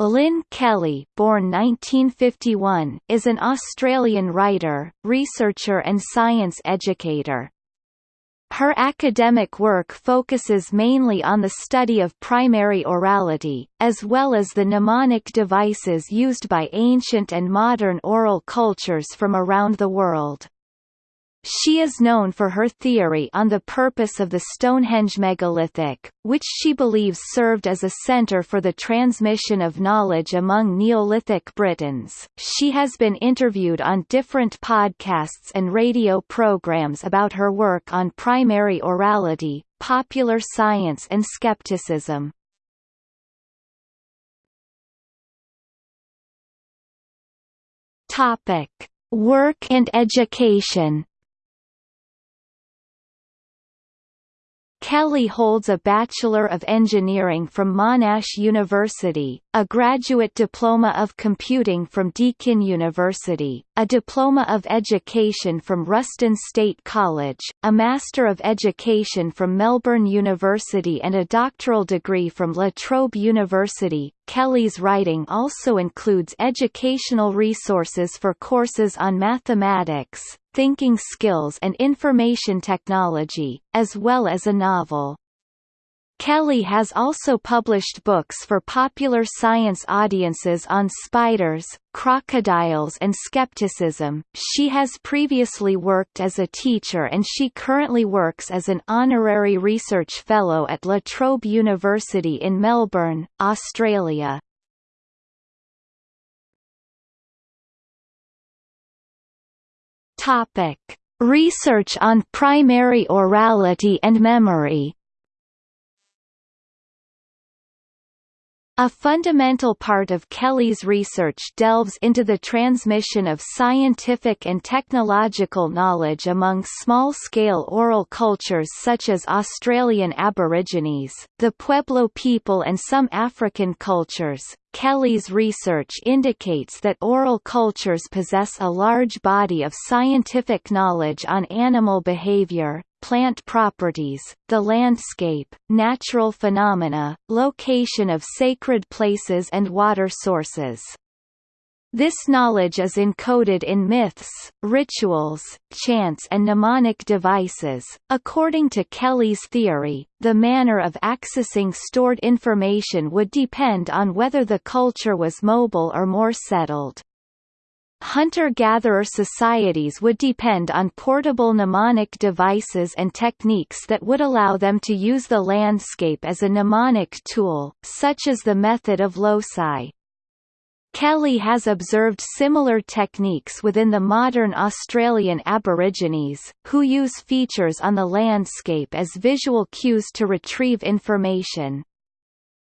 Lynne Kelly born 1951, is an Australian writer, researcher and science educator. Her academic work focuses mainly on the study of primary orality, as well as the mnemonic devices used by ancient and modern oral cultures from around the world. She is known for her theory on the purpose of the Stonehenge megalithic, which she believes served as a center for the transmission of knowledge among Neolithic Britons. She has been interviewed on different podcasts and radio programs about her work on primary orality, popular science and skepticism. Topic: Work and education. Kelly holds a Bachelor of Engineering from Monash University, a Graduate Diploma of Computing from Deakin University, a Diploma of Education from Rusden State College, a Master of Education from Melbourne University and a doctoral degree from La Trobe University. Kelly's writing also includes educational resources for courses on mathematics, thinking skills and information technology, as well as a novel. Kelly has also published books for popular science audiences on spiders, crocodiles and skepticism. She has previously worked as a teacher and she currently works as an honorary research fellow at La Trobe University in Melbourne, Australia. Topic: Research on primary orality and memory. A fundamental part of Kelly's research delves into the transmission of scientific and technological knowledge among small-scale oral cultures such as Australian Aborigines, the Pueblo people and some African cultures. Kelly's research indicates that oral cultures possess a large body of scientific knowledge on animal behavior, plant properties, the landscape, natural phenomena, location of sacred places and water sources. This knowledge is encoded in myths, rituals, chants and mnemonic devices. According to Kelly's theory, the manner of accessing stored information would depend on whether the culture was mobile or more settled. Hunter-gatherer societies would depend on portable mnemonic devices and techniques that would allow them to use the landscape as a mnemonic tool, such as the method of loci. Kelly has observed similar techniques within the modern Australian Aborigines, who use features on the landscape as visual cues to retrieve information.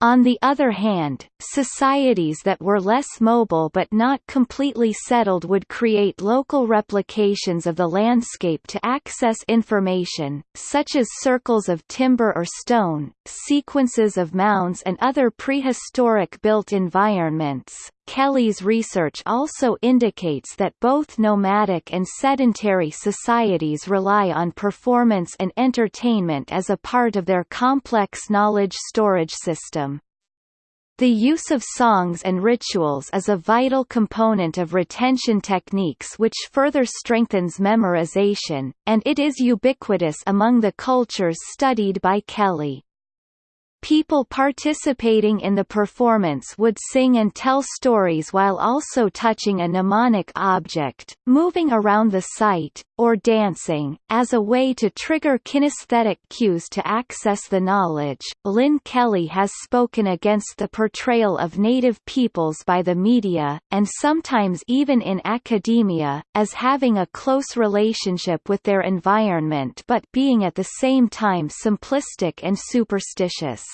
On the other hand, societies that were less mobile but not completely settled would create local replications of the landscape to access information, such as circles of timber or stone, sequences of mounds and other prehistoric built environments. Kelly's research also indicates that both nomadic and sedentary societies rely on performance and entertainment as a part of their complex knowledge storage system. The use of songs and rituals is a vital component of retention techniques which further strengthens memorization, and it is ubiquitous among the cultures studied by Kelly. People participating in the performance would sing and tell stories while also touching a mnemonic object, moving around the site, or dancing, as a way to trigger kinesthetic cues to access the knowledge. Lynne Kelly has spoken against the portrayal of Native peoples by the media, and sometimes even in academia, as having a close relationship with their environment but being at the same time simplistic and superstitious.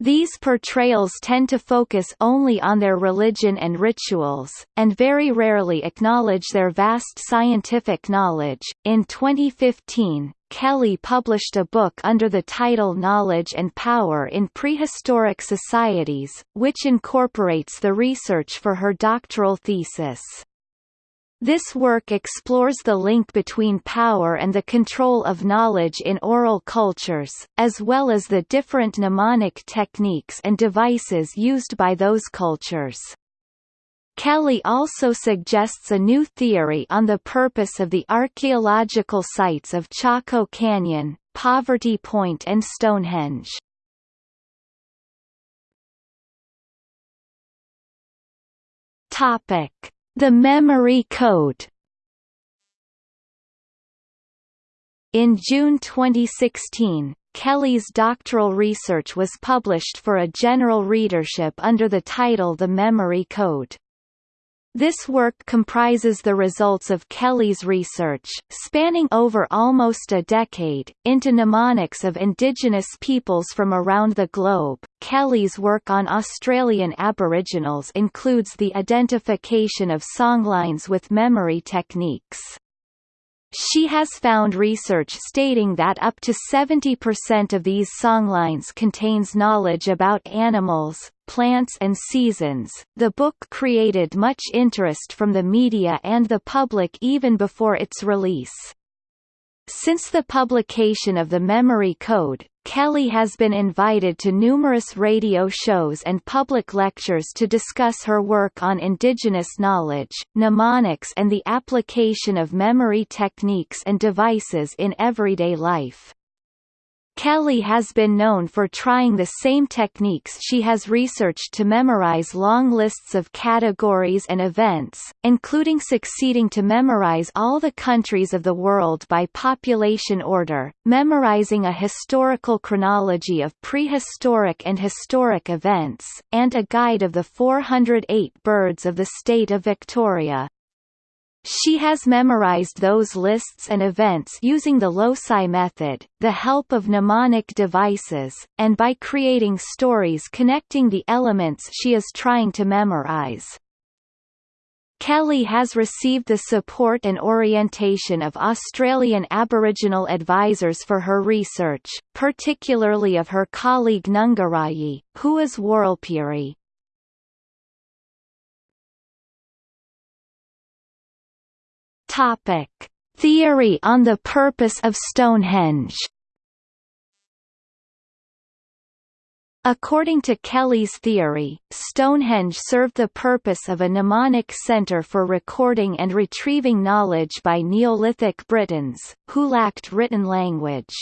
These portrayals tend to focus only on their religion and rituals, and very rarely acknowledge their vast scientific knowledge. In 2015, Kelly published a book under the title Knowledge and Power in Prehistoric Societies, which incorporates the research for her doctoral thesis. This work explores the link between power and the control of knowledge in oral cultures, as well as the different mnemonic techniques and devices used by those cultures. Kelly also suggests a new theory on the purpose of the archaeological sites of Chaco Canyon, Poverty Point and Stonehenge. Topic: The Memory Code. In June 2016, Kelly's doctoral research was published for a general readership under the title The Memory Code. This work comprises the results of Kelly's research, spanning over almost a decade, into mnemonics of indigenous peoples from around the globe. Kelly's work on Australian Aboriginals includes the identification of songlines with memory techniques. She has found research stating that up to 70% of these songlines contains knowledge about animals, plants and seasons. The book created much interest from the media and the public even before its release. Since the publication of the Memory Code, Kelly has been invited to numerous radio shows and public lectures to discuss her work on indigenous knowledge, mnemonics and the application of memory techniques and devices in everyday life. Kelly has been known for trying the same techniques she has researched to memorize long lists of categories and events, including succeeding to memorize all the countries of the world by population order, memorizing a historical chronology of prehistoric and historic events, and a guide of the 408 birds of the state of Victoria. She has memorized those lists and events using the loci method, the help of mnemonic devices, and by creating stories connecting the elements she is trying to memorize. Kelly has received the support and orientation of Australian Aboriginal advisors for her research, particularly of her colleague Nungarrayi, who is Warlpiri. Topic: Theory on the purpose of Stonehenge. According to Kelly's theory, Stonehenge served the purpose of a mnemonic center for recording and retrieving knowledge by Neolithic Britons, who lacked written language.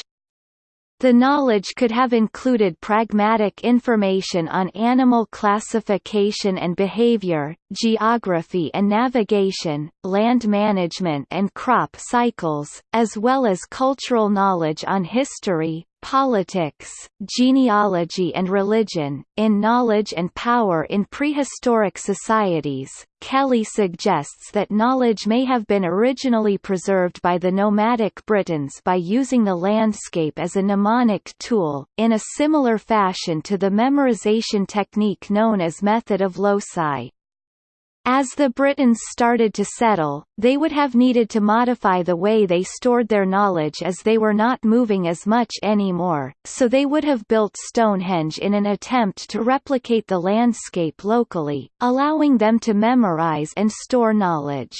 The knowledge could have included pragmatic information on animal classification and behavior, geography and navigation, land management and crop cycles, as well as cultural knowledge on history, politics, genealogy and religion. In Knowledge and Power in Prehistoric Societies, Kelly suggests that knowledge may have been originally preserved by the nomadic Britons by using the landscape as a mnemonic tool, in a similar fashion to the memorization technique known as method of loci. As the Britons started to settle, they would have needed to modify the way they stored their knowledge as they were not moving as much anymore, so they would have built Stonehenge in an attempt to replicate the landscape locally, allowing them to memorize and store knowledge.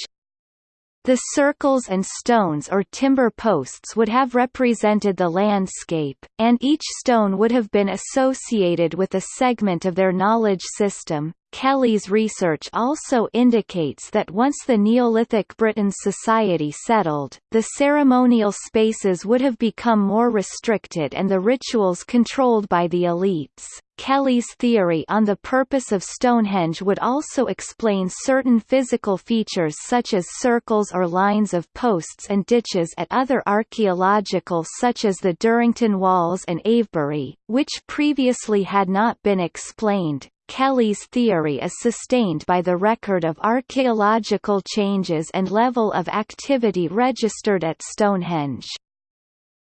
The circles and stones or timber posts would have represented the landscape, and each stone would have been associated with a segment of their knowledge system. Kelly's research also indicates that once the Neolithic Britain society settled, the ceremonial spaces would have become more restricted and the rituals controlled by the elites. Kelly's theory on the purpose of Stonehenge would also explain certain physical features such as circles or lines of posts and ditches at other archaeological such as the Durrington Walls and Avebury, which previously had not been explained. Kelly's theory is sustained by the record of archaeological changes and level of activity registered at Stonehenge.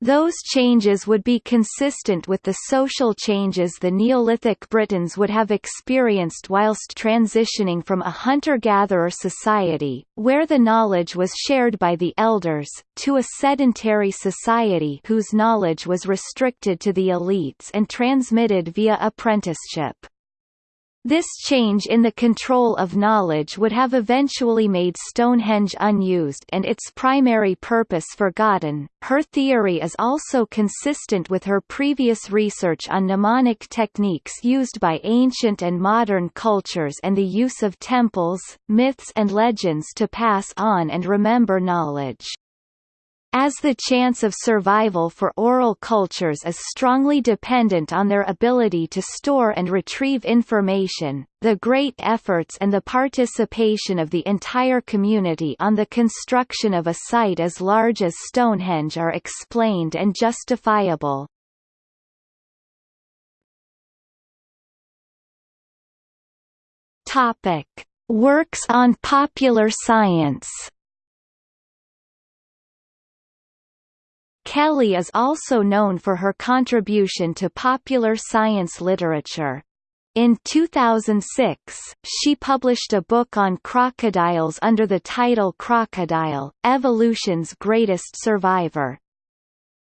Those changes would be consistent with the social changes the Neolithic Britons would have experienced whilst transitioning from a hunter-gatherer society, where the knowledge was shared by the elders, to a sedentary society whose knowledge was restricted to the elites and transmitted via apprenticeship. This change in the control of knowledge would have eventually made Stonehenge unused and its primary purpose forgotten. Her theory is also consistent with her previous research on mnemonic techniques used by ancient and modern cultures and the use of temples, myths and legends to pass on and remember knowledge. As the chance of survival for oral cultures is strongly dependent on their ability to store and retrieve information, the great efforts and the participation of the entire community on the construction of a site as large as Stonehenge are explained and justifiable. Works on popular science Kelly is also known for her contribution to popular science literature. In 2006, she published a book on crocodiles under the title Crocodile, Evolution's Greatest Survivor.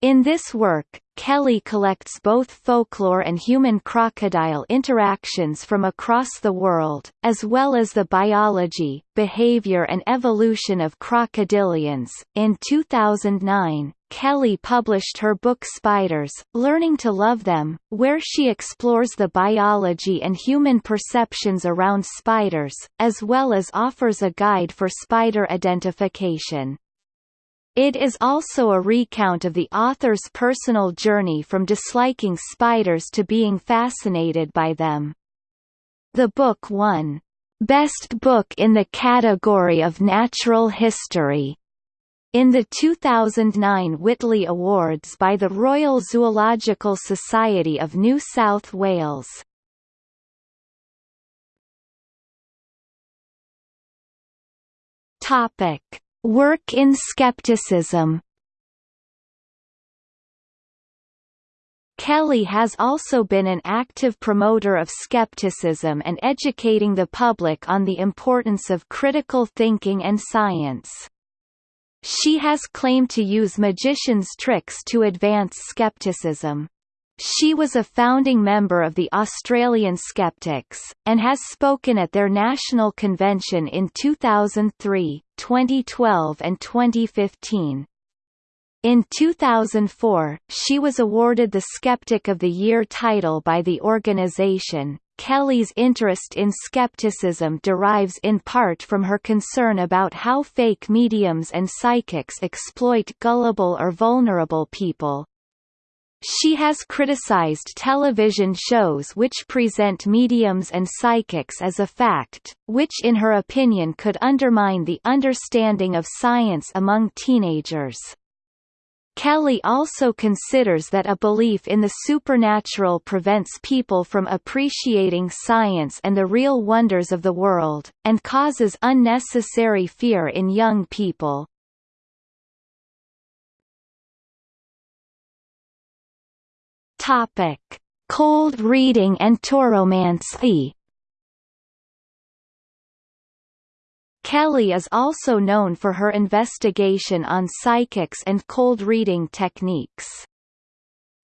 In this work, Kelly collects both folklore and human-crocodile interactions from across the world, as well as the biology, behavior and evolution of crocodilians. In 2009, Kelly published her book Spiders, Learning to Love Them, where she explores the biology and human perceptions around spiders, as well as offers a guide for spider identification. It is also a recount of the author's personal journey from disliking spiders to being fascinated by them. The book won, "...best book in the category of natural history." In the 2009 Whitley Awards by the Royal Zoological Society of New South Wales. Topic Work in skepticism Kelly has also been an active promoter of skepticism and educating the public on the importance of critical thinking and science. She has claimed to use magician's tricks to advance skepticism. She was a founding member of the Australian Skeptics, and has spoken at their national convention in 2003, 2012 and 2015. In 2004, she was awarded the Skeptic of the Year title by the organization. Kelly's interest in skepticism derives in part from her concern about how fake mediums and psychics exploit gullible or vulnerable people, she has criticized television shows which present mediums and psychics as a fact, which in her opinion could undermine the understanding of science among teenagers. Kelly also considers that a belief in the supernatural prevents people from appreciating science and the real wonders of the world, and causes unnecessary fear in young people. Topic: Cold reading and tauromancy. Kelly is also known for her investigation on psychics and cold reading techniques.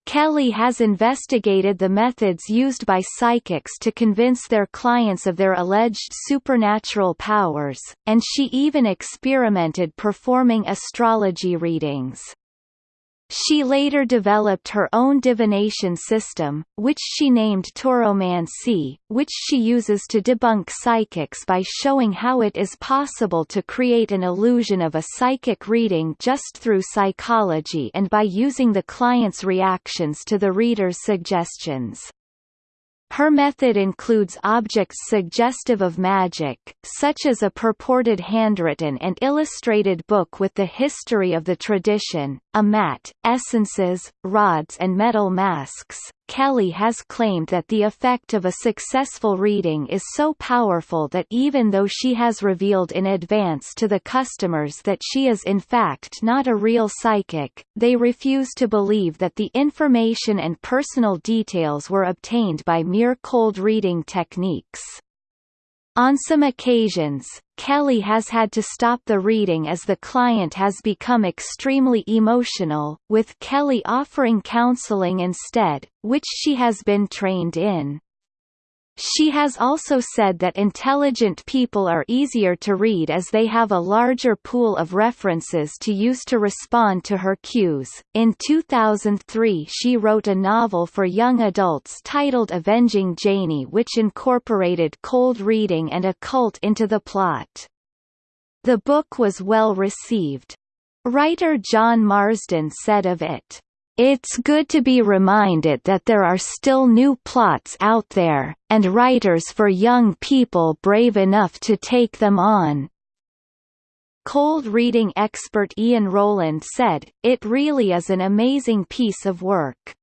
Kelly has investigated the methods used by psychics to convince their clients of their alleged supernatural powers, and she even experimented performing astrology readings. She later developed her own divination system, which she named Tauromancy, which she uses to debunk psychics by showing how it is possible to create an illusion of a psychic reading just through psychology and by using the client's reactions to the reader's suggestions. Her method includes objects suggestive of magic, such as a purported handwritten and illustrated book with the history of the tradition, a mat, essences, rods and metal masks. Kelly has claimed that the effect of a successful reading is so powerful that even though she has revealed in advance to the customers that she is in fact not a real psychic, they refuse to believe that the information and personal details were obtained by mere cold reading techniques. On some occasions, Kelly has had to stop the reading as the client has become extremely emotional, with Kelly offering counseling instead, which she has been trained in. She has also said that intelligent people are easier to read as they have a larger pool of references to use to respond to her cues. In 2003, she wrote a novel for young adults titled Avenging Janie, which incorporated cold reading and a cult into the plot. The book was well received. Writer John Marsden said of it, it's good to be reminded that there are still new plots out there, and writers for young people brave enough to take them on. Cold reading expert Ian Rowland said, it really is an amazing piece of work.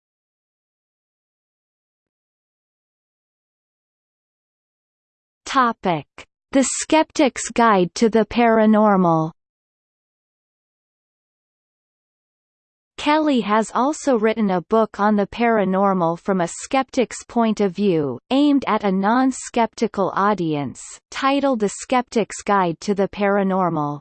Topic. The Skeptic's Guide to the Paranormal Kelly has also written a book on the paranormal from a skeptic's point of view, aimed at a non-skeptical audience, titled The Skeptic's Guide to the Paranormal.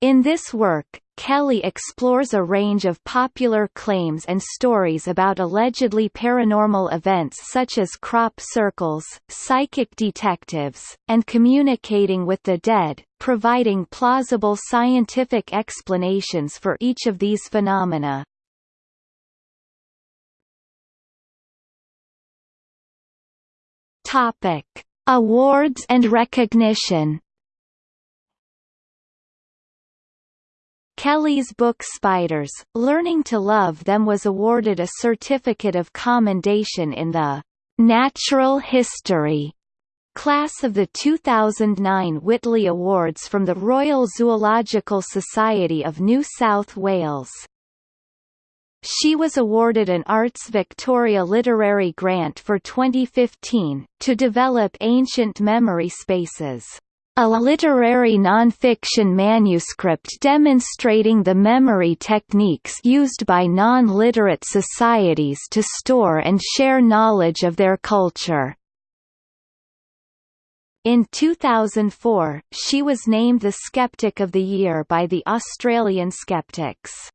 In this work, Kelly explores a range of popular claims and stories about allegedly paranormal events such as crop circles, psychic detectives, and communicating with the dead, providing plausible scientific explanations for each of these phenomena. Topic: Awards and recognition Kelly's book Spiders, Learning to Love Them was awarded a Certificate of Commendation in the Natural History class of the 2009 Whitley Awards from the Royal Zoological Society of New South Wales. She was awarded an Arts Victoria Literary Grant for 2015, to develop ancient memory spaces a literary nonfiction manuscript demonstrating the memory techniques used by non-literate societies to store and share knowledge of their culture. In 2004, she was named the Skeptic of the Year by the Australian Skeptics.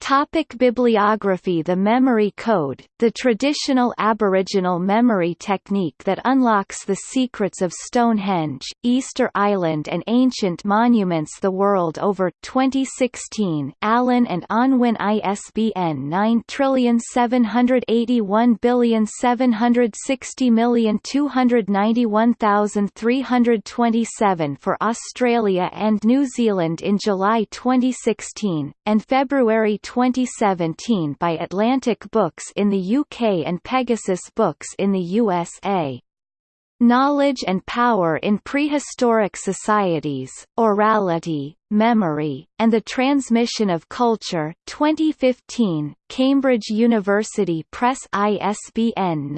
Topic bibliography. The memory code, the traditional Aboriginal memory technique that unlocks the secrets of Stonehenge, Easter Island and ancient monuments the world over. 2016 Allen and Unwin ISBN 9781760291327 for Australia and New Zealand in July 2016, and February 2017 by Atlantic Books in the UK and Pegasus Books in the USA. Knowledge and Power in Prehistoric Societies, Orality, Memory, and the Transmission of Culture. 2015, Cambridge University Press ISBN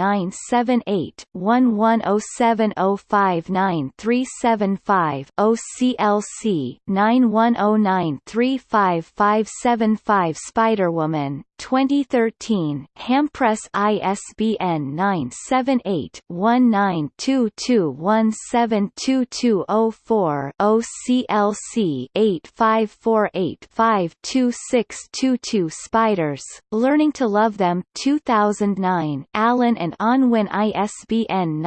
978-1107059375 OCLC 9109355575 Spiderwoman. 2013, Hampress ISBN 978-1922172204 OCLC 85485262 Spiders, Learning to Love Them 2009 Allen and Unwin ISBN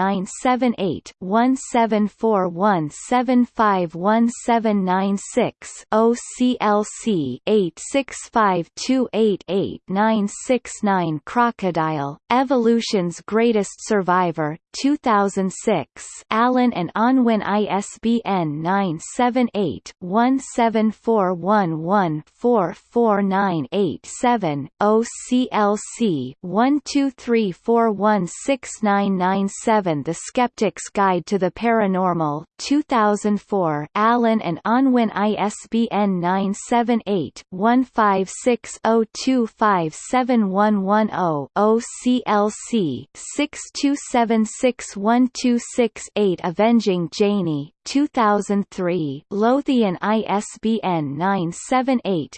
978-1741751796 OCLC 865288969 Crocodile, Evolution's Greatest Survivor 2006 Allen and Unwin ISBN 978 17411449987 OCLC 123416997 The Skeptic's Guide to the Paranormal 2004 Allen and Unwin ISBN 978 15602571110 OCLC 62761268 Avenging Janie 2003 Lothian ISBN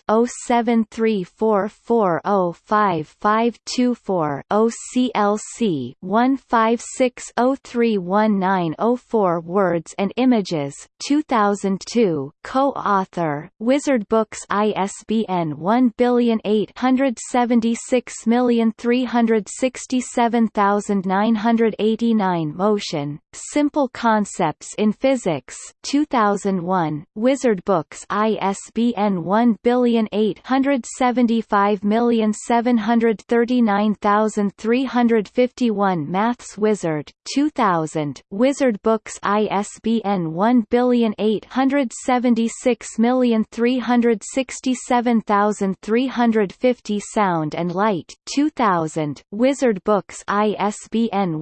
978-0734405524 OCLC 156031904 Words and Images 2002 Co-author Wizard Books ISBN 17806736989 Motion Simple Concepts in Physics 2001 Wizard Books ISBN 17857393351 Maths Wizard 2000 Wizard Books ISBN 17806367350 Sound and Light 2000 Wizard Books ISBN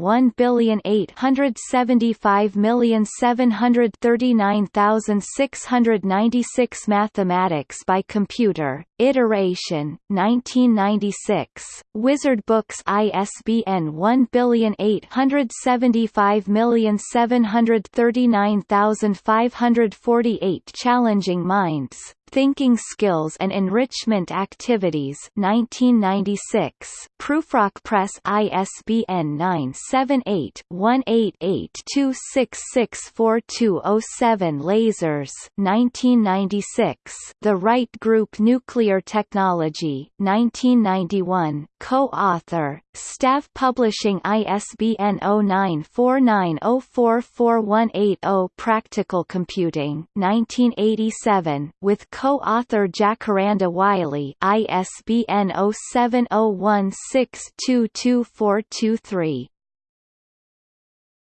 17857393696 Mathematics by Computer Iteration 1996 Wizard Books ISBN 17857393548 Challenging Minds Thinking Skills and Enrichment Activities 1996 Prufrock Press ISBN 978-188-2664207 Lasers 1996 The Wright Group Nuclear Technology 1991 Co-author Staff Publishing ISBN 0949044180 Practical Computing 1987 with co-author Jacaranda Wiley ISBN 0701622423